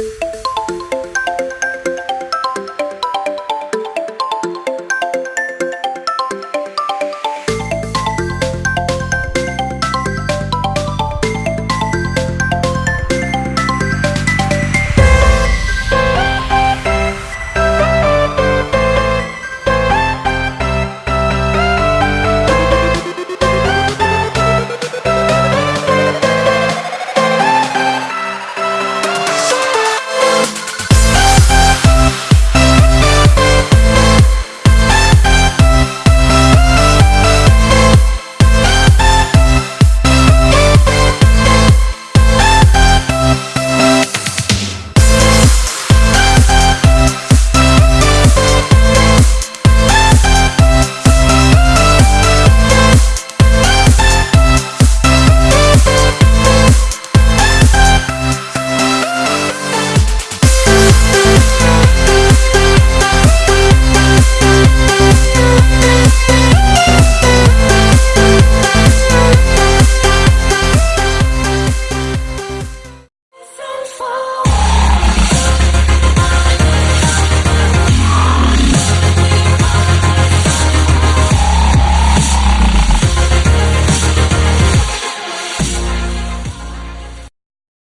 you